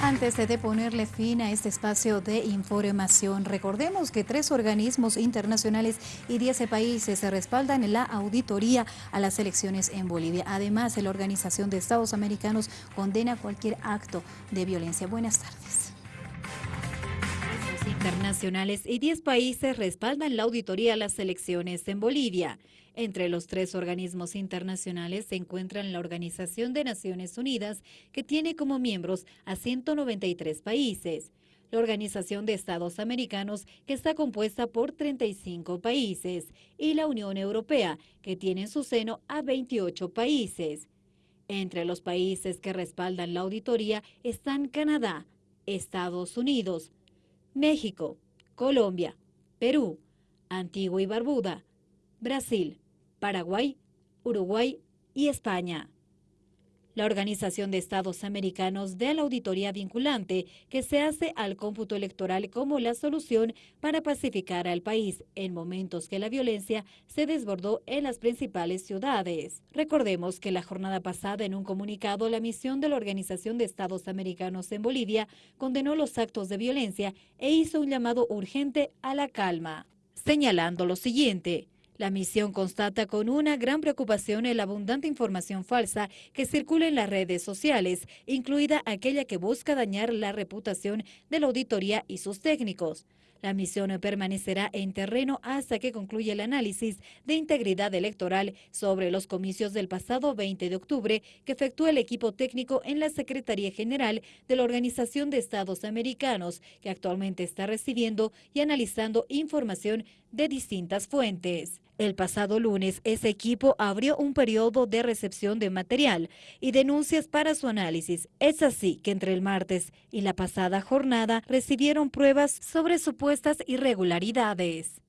Antes de ponerle fin a este espacio de información, recordemos que tres organismos internacionales y 10 países se respaldan la auditoría a las elecciones en Bolivia. Además, la Organización de Estados Americanos condena cualquier acto de violencia. Buenas tardes internacionales y 10 países respaldan la auditoría a las elecciones en Bolivia. Entre los tres organismos internacionales se encuentran la Organización de Naciones Unidas, que tiene como miembros a 193 países, la Organización de Estados Americanos, que está compuesta por 35 países, y la Unión Europea, que tiene en su seno a 28 países. Entre los países que respaldan la auditoría están Canadá, Estados Unidos, México, Colombia, Perú, Antigua y Barbuda, Brasil, Paraguay, Uruguay y España la Organización de Estados Americanos de la auditoría vinculante que se hace al cómputo electoral como la solución para pacificar al país en momentos que la violencia se desbordó en las principales ciudades. Recordemos que la jornada pasada en un comunicado la misión de la Organización de Estados Americanos en Bolivia condenó los actos de violencia e hizo un llamado urgente a la calma, señalando lo siguiente. La misión constata con una gran preocupación la abundante información falsa que circula en las redes sociales, incluida aquella que busca dañar la reputación de la auditoría y sus técnicos. La misión permanecerá en terreno hasta que concluya el análisis de integridad electoral sobre los comicios del pasado 20 de octubre que efectúa el equipo técnico en la Secretaría General de la Organización de Estados Americanos, que actualmente está recibiendo y analizando información de distintas fuentes. El pasado lunes, ese equipo abrió un periodo de recepción de material y denuncias para su análisis. Es así que entre el martes y la pasada jornada recibieron pruebas sobre supuestas irregularidades.